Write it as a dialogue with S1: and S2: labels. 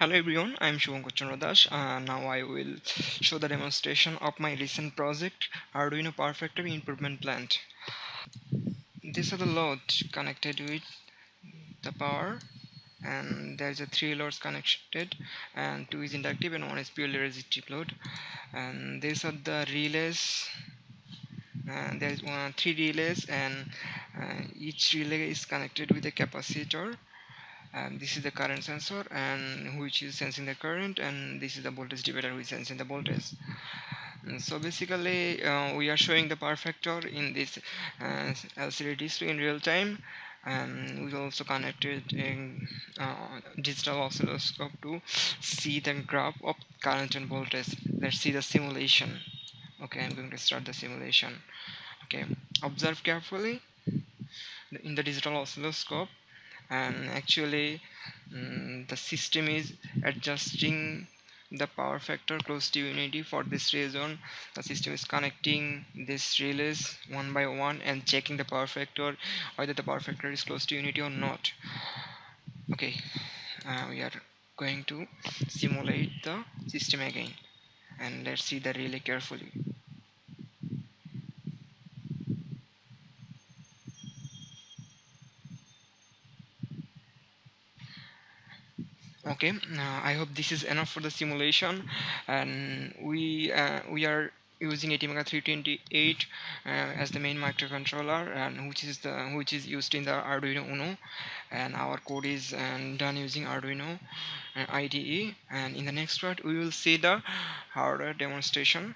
S1: Hello everyone, I am Shubhankar Chandra Das. Uh, now I will show the demonstration of my recent project Arduino Power Factor Improvement Plant. These are the loads connected with the power and there is a three loads connected and two is inductive and one is purely resistive load and these are the relays and there is one three relays and uh, each relay is connected with a capacitor and this is the current sensor and which is sensing the current and this is the voltage divider which is sensing the voltage. And so basically uh, we are showing the power factor in this uh, LCD display in real time and we also connected a uh, digital oscilloscope to see the graph of current and voltage. Let's see the simulation. Okay I'm going to start the simulation. Okay observe carefully. In the digital oscilloscope and actually um, the system is adjusting the power factor close to unity for this reason the system is connecting this relays one by one and checking the power factor whether the power factor is close to unity or not. Okay uh, we are going to simulate the system again. And let's see the relay carefully okay uh, I hope this is enough for the simulation. And we uh, we are using ATmega 328 uh, as the main microcontroller and which is the which is used in the Arduino Uno. And our code is um, done using Arduino uh, IDE and in the next part we will see the hardware demonstration